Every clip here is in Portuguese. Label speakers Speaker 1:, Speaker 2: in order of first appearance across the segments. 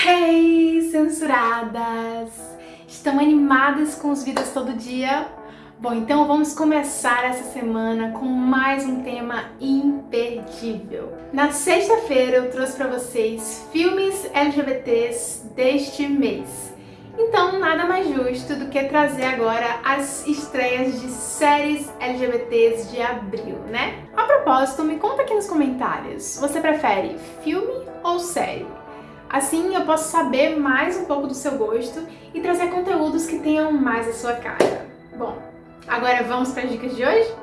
Speaker 1: Hey, censuradas! Estão animadas com os vídeos todo dia? Bom, então vamos começar essa semana com mais um tema imperdível. Na sexta-feira eu trouxe para vocês filmes LGBTs deste mês. Então, nada mais justo do que trazer agora as estreias de séries LGBTs de abril, né? A propósito, me conta aqui nos comentários, você prefere filme ou série? Assim eu posso saber mais um pouco do seu gosto e trazer conteúdos que tenham mais a sua cara. Bom, agora vamos para as dicas de hoje?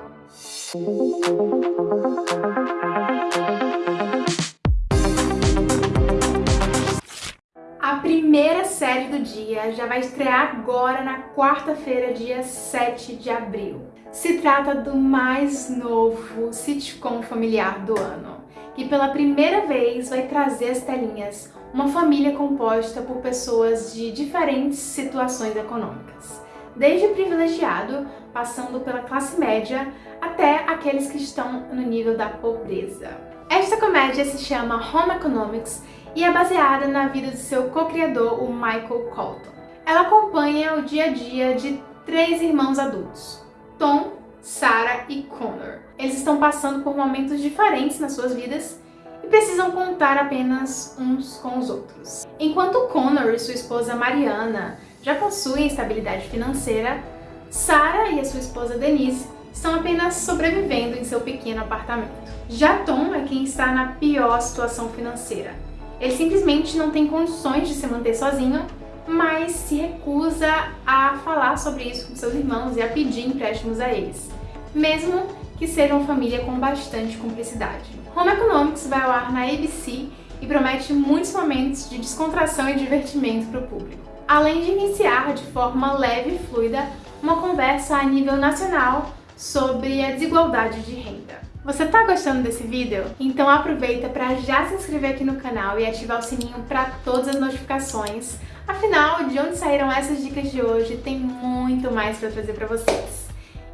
Speaker 1: A primeira série do dia já vai estrear agora na quarta-feira, dia 7 de abril. Se trata do mais novo sitcom familiar do ano, que pela primeira vez vai trazer as telinhas uma família composta por pessoas de diferentes situações econômicas, desde privilegiado, passando pela classe média, até aqueles que estão no nível da pobreza. Esta comédia se chama Home Economics e é baseada na vida de seu co-criador, o Michael Colton. Ela acompanha o dia a dia de três irmãos adultos, Tom, Sarah e Connor. Eles estão passando por momentos diferentes nas suas vidas e precisam contar apenas uns com os outros. Enquanto Connor e sua esposa Mariana já possuem estabilidade financeira, Sarah e a sua esposa Denise estão apenas sobrevivendo em seu pequeno apartamento. Já Tom é quem está na pior situação financeira. Ele simplesmente não tem condições de se manter sozinho, mas se recusa a falar sobre isso com seus irmãos e a pedir empréstimos a eles, mesmo que seja uma família com bastante cumplicidade. Home Economics vai ao ar na ABC e promete muitos momentos de descontração e divertimento para o público. Além de iniciar de forma leve e fluida uma conversa a nível nacional sobre a desigualdade de renda. Você está gostando desse vídeo? Então aproveita para já se inscrever aqui no canal e ativar o sininho para todas as notificações. Afinal, de onde saíram essas dicas de hoje, tem muito mais para trazer para vocês.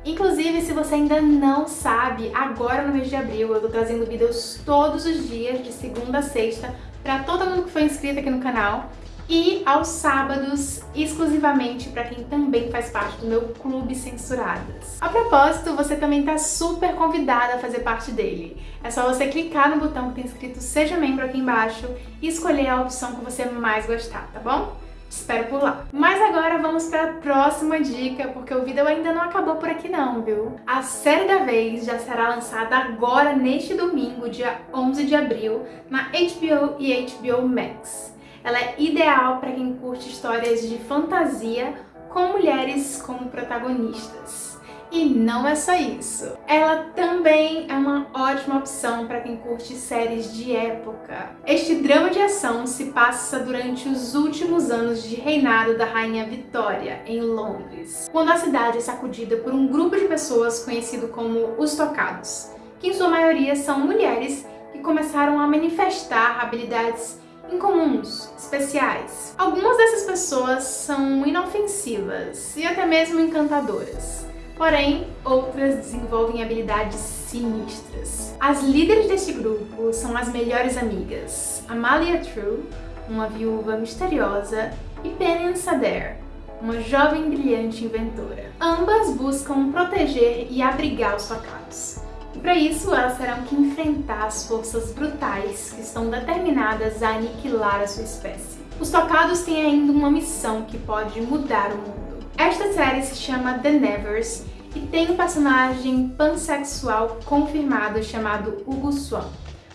Speaker 1: Inclusive, se você ainda não sabe, agora no mês de abril eu tô trazendo vídeos todos os dias, de segunda a sexta, para todo mundo que foi inscrito aqui no canal e aos sábados, exclusivamente para quem também faz parte do meu Clube Censuradas. A propósito, você também está super convidada a fazer parte dele. É só você clicar no botão que tem escrito Seja Membro aqui embaixo e escolher a opção que você mais gostar, tá bom? Espero por lá. Mas agora vamos para a próxima dica, porque o vídeo ainda não acabou por aqui não, viu? A série da vez já será lançada agora neste domingo, dia 11 de abril, na HBO e HBO Max. Ela é ideal para quem curte histórias de fantasia com mulheres como protagonistas. E não é só isso. Ela também é uma ótima opção para quem curte séries de época. Este drama de ação se passa durante os últimos anos de reinado da Rainha Vitória, em Londres, quando a cidade é sacudida por um grupo de pessoas conhecido como os Tocados, que em sua maioria são mulheres que começaram a manifestar habilidades incomuns, especiais. Algumas dessas pessoas são inofensivas e até mesmo encantadoras porém outras desenvolvem habilidades sinistras. As líderes deste grupo são as melhores amigas, Amalia True, uma viúva misteriosa, e Penny Sader, uma jovem brilhante inventora. Ambas buscam proteger e abrigar os facados. E para isso elas terão que enfrentar as forças brutais que estão determinadas a aniquilar a sua espécie. Os tocados têm ainda uma missão que pode mudar o mundo. Esta série se chama The Nevers e tem um personagem pansexual confirmado chamado Hugo Swan.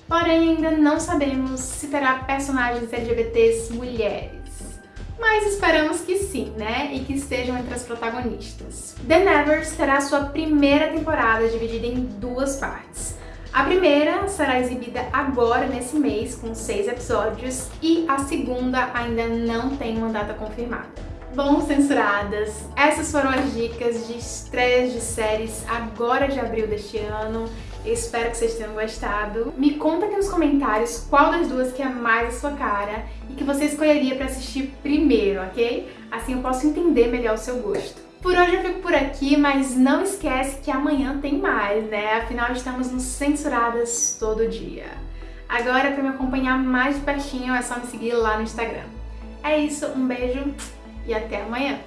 Speaker 1: Porém, ainda não sabemos se terá personagens LGBTs mulheres. Mas esperamos que sim, né? E que estejam entre as protagonistas. The Nevers terá sua primeira temporada dividida em duas partes. A primeira será exibida agora nesse mês, com seis episódios, e a segunda ainda não tem uma data confirmada. Bom, censuradas, essas foram as dicas de estreias de séries agora de abril deste ano. Espero que vocês tenham gostado. Me conta aqui nos comentários qual das duas que é mais a sua cara e que você escolheria para assistir primeiro, ok? Assim eu posso entender melhor o seu gosto. Por hoje eu fico por aqui, mas não esquece que amanhã tem mais, né? Afinal, estamos no Censuradas todo dia. Agora, para me acompanhar mais de pertinho, é só me seguir lá no Instagram. É isso, um beijo e até amanhã!